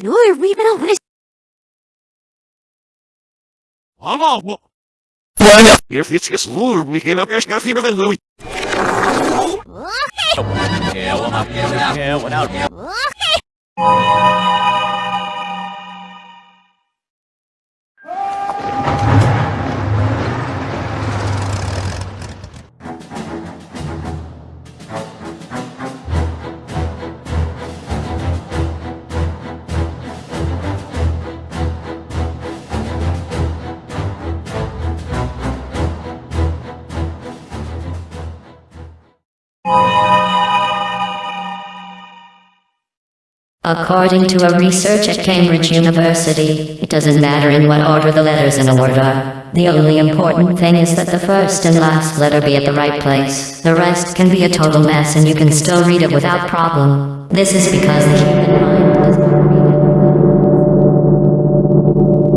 Hello, are we been always? Ah, what? Why not? If it's just lure, we can have a chef here than Louis. What? What? What? What? What? According to a research at Cambridge University, it doesn't matter in what order the letters in a word are. The only important thing is that the first and last letter be at the right place. The rest can be a total mess and you can still read it without problem. This is because the human mind